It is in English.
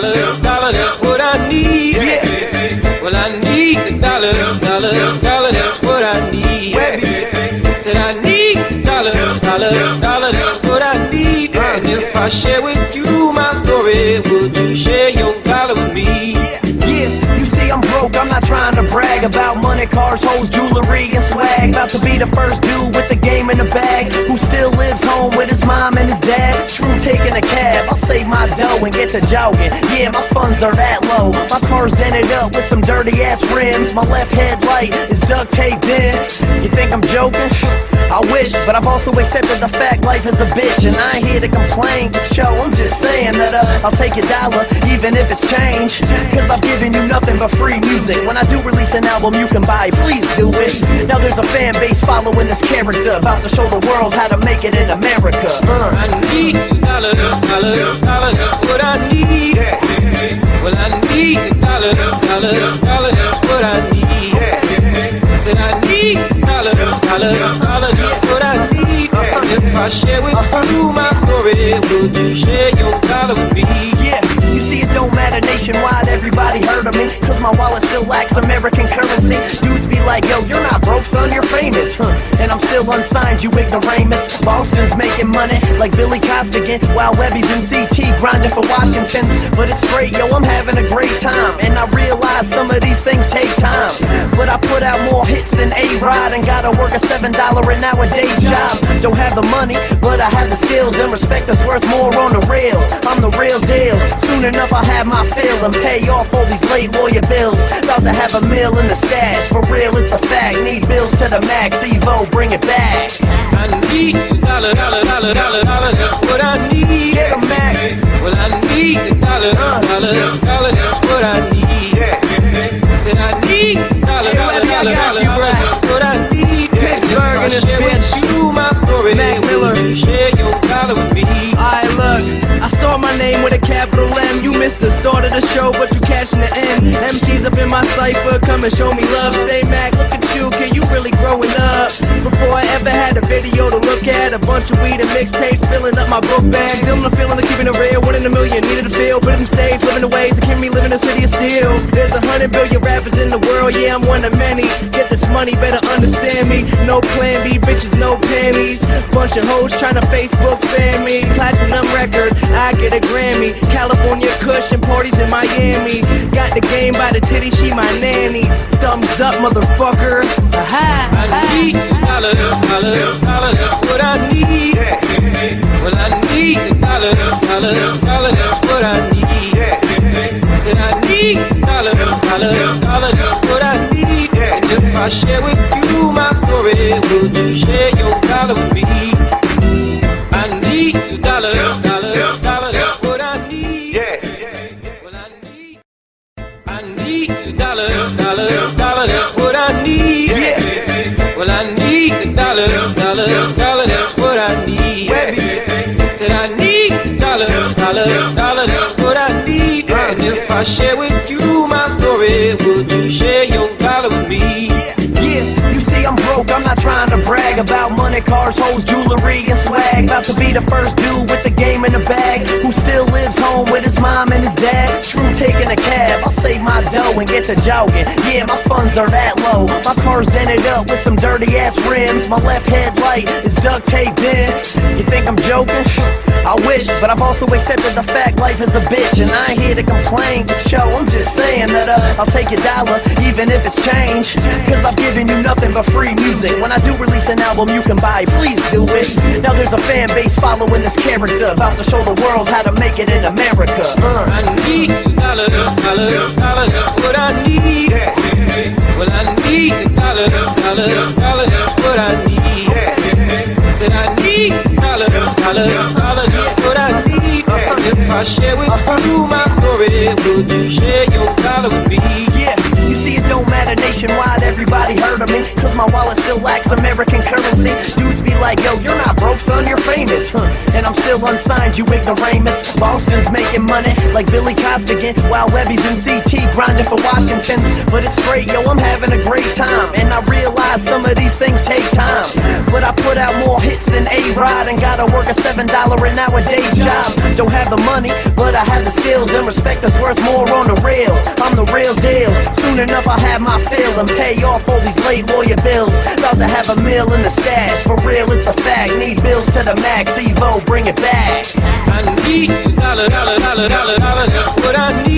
dollar, dollar, that's what I need. Yeah. Well, I need a dollar, dollar, dollar, that's what I need. Said I need a dollar, dollar, dollar, that's what I need. And if I share with brag about money, cars, hoes, jewelry, and swag. About to be the first dude with the game in the bag who still lives home with his mom and his dad. True, taking a cab, I'll save my dough and get to jogging. Yeah, my funds are that low. My car's dented up with some dirty ass rims. My left headlight is duct taped in. You think I'm joking? I wish, but I've also accepted the fact life is a bitch, and I ain't here to complain. Yo, I'm just saying that uh, I'll take your dollar, even if it's change. Cause I've given you nothing but free music. When I do release an album you can buy, please do it. Now there's a fan base following this character, about to show the world how to make it in America. Uh. I need a dollar, dollar, dollar, that's what I need. Well, I need a dollar, dollar, dollar, that's what I need. Said I need a dollar, dollar, dollar, that's what I need. If I share with you my story, would you share your dollar with me? Yeah, you see it don't nationwide, everybody heard of me. Cause my wallet still lacks American currency. Dudes be like, yo, you're not broke son, you're famous. Huh. And I'm still unsigned, you ignoramus. Boston's making money like Billy Costigan While Webby's in CT grinding for Washington's. But it's great, yo, I'm having a great time. And I realize some of these things take time. But I put out more hits than A-Rod And gotta work a $7 an hour day job. Don't have the money, but I have the skills And respect that's worth more on the real. I'm the real deal. Soon enough I'll have my fill and pay off all these late lawyer bills. About to have a meal in the stash. For real, it's a fact. Need bills to the max. Evo, bring it back. I need a dollar, dollar, dollar, dollar, dollar, that's what I need. Get 'em, Mac. Well, I need a dollar, dollar, dollar, that's what I need. Name with a capital M. You missed the start of the show, but you catching the end. MCs up in my cipher, come and show me love. Say, Mac, look at you, kid, you really growing up. Before I ever had a video to look at, a bunch of weed and mixtapes filling up my book bag. Still the feeling of keeping it real, winning a million, needed to feel, put it in stage, living the ways that keep me living in the city of steel. There's a hundred billion rappers in the world, yeah, I'm one of many. Get this money, better understand me. No plan B, bitches, no panties. Bunch of hoes trying to Facebook fan me. Platinum record, I get a Grammy. California cushion parties in Miami. Got the game by the titty, she my nanny. Thumbs up, motherfucker. Ha I need a dollar, dollar, dollar, what I need. Well, I need a dollar, dollar, dollar, Share with you my story, would you share your dollar with me? I need a dollar, dollar, dollar, that's what I need. Well, I need, I need a dollar, dollar, dollar, that's what I need. Well, I need a dollar, dollar, dollar, that's what I need. Said I need a dollar, dollar, dollar, that's what I need. And if I share with you my story, would you share your dollar with me? I'm not trying to brag about money, cars, hoes, jewelry, and swag. About to be the first dude with the game in the bag who still lives home with his mom my dough and get to jogging. Yeah, my funds are that low. My car's dented up with some dirty ass rims. My left headlight is duct taped in. You think I'm joking? I wish, but I've also accepted the fact life is a bitch, and I ain't here to complain. But Yo, I'm just saying that uh, I'll take your dollar, even if it's change. Cause I've given you nothing but free music. When I do release an album you can buy, please do it. Now there's a fan base following this character, about to show the world how to make it in America. Uh. I need dollar, dollar, I share with you my story, would you share your dollar with me? Yeah, you see nationwide, everybody heard of me Cause my wallet still lacks American currency Dudes be like, yo, you're not broke son, you're famous huh. And I'm still unsigned, you ignoramus Boston's making money like Billy Costigan While Webby's in CT grinding for Washington's But it's great, yo, I'm having a great time And I realize some of these things take time But I put out more hits than A-Rod and gotta work a $7 an hour day job. Don't have the money, but I have the skills and respect that's worth more on the real. I'm the real deal. Soon enough I'll have my fill and pay off all these late lawyer bills. About to have a meal in the stash. For real, it's a fact. Need bills to the max. Evo, bring it back. I need dollar, dollar, dollar, dollar, dollar. That's what I need.